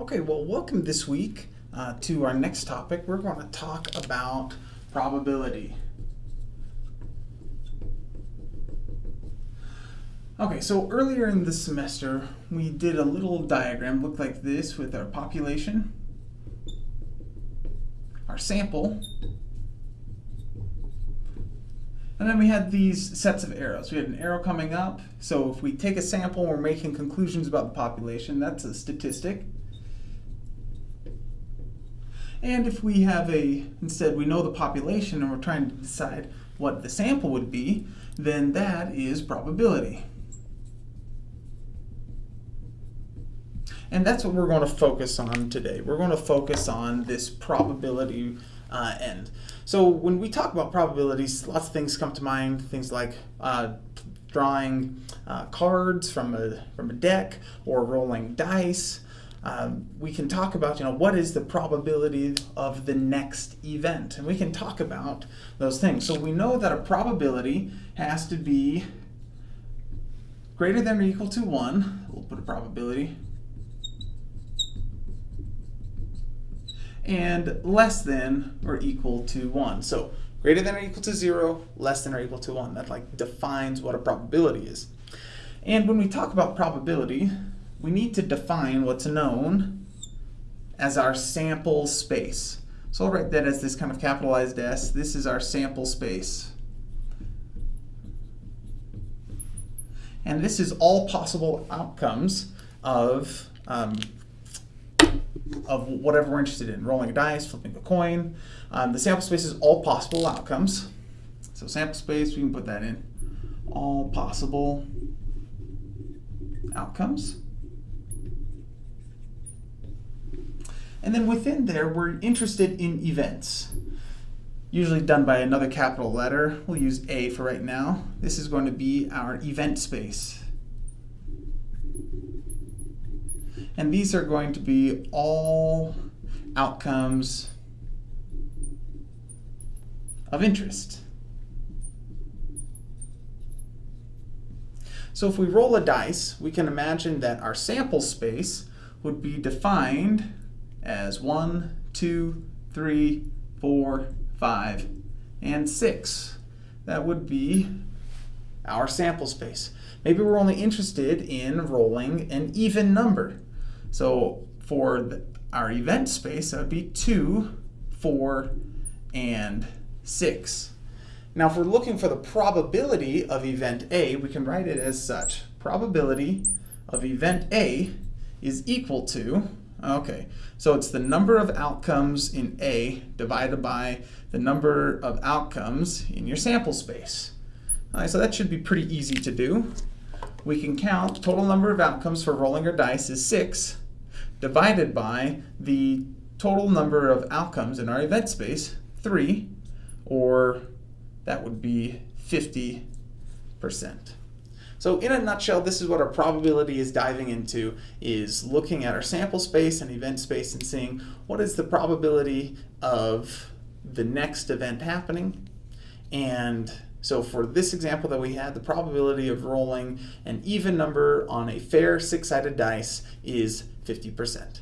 Okay, well, welcome this week uh, to our next topic. We're going to talk about probability. Okay, so earlier in the semester, we did a little diagram, looked like this, with our population, our sample, and then we had these sets of arrows. We had an arrow coming up, so if we take a sample and we're making conclusions about the population, that's a statistic. And if we have a, instead we know the population and we're trying to decide what the sample would be, then that is probability. And that's what we're going to focus on today. We're going to focus on this probability uh, end. So when we talk about probabilities, lots of things come to mind, things like uh, drawing uh, cards from a, from a deck or rolling dice um, we can talk about, you know, what is the probability of the next event? And we can talk about those things. So we know that a probability has to be greater than or equal to 1. We'll put a probability. And less than or equal to 1. So greater than or equal to 0, less than or equal to 1. That like defines what a probability is. And when we talk about probability, we need to define what's known as our sample space. So I'll write that as this kind of capitalized S. This is our sample space. And this is all possible outcomes of, um, of whatever we're interested in. Rolling a dice, flipping a coin. Um, the sample space is all possible outcomes. So sample space, we can put that in. All possible outcomes. And then within there, we're interested in events, usually done by another capital letter. We'll use A for right now. This is going to be our event space. And these are going to be all outcomes of interest. So if we roll a dice, we can imagine that our sample space would be defined as 1, 2, 3, 4, 5, and 6. That would be our sample space. Maybe we're only interested in rolling an even number. So for the, our event space, that would be 2, 4, and 6. Now if we're looking for the probability of event A, we can write it as such. Probability of event A is equal to Okay, so it's the number of outcomes in A divided by the number of outcomes in your sample space. All right, so that should be pretty easy to do. We can count total number of outcomes for rolling our dice is 6 divided by the total number of outcomes in our event space, 3, or that would be 50%. So in a nutshell, this is what our probability is diving into, is looking at our sample space and event space and seeing what is the probability of the next event happening. And so for this example that we had, the probability of rolling an even number on a fair six-sided dice is 50%.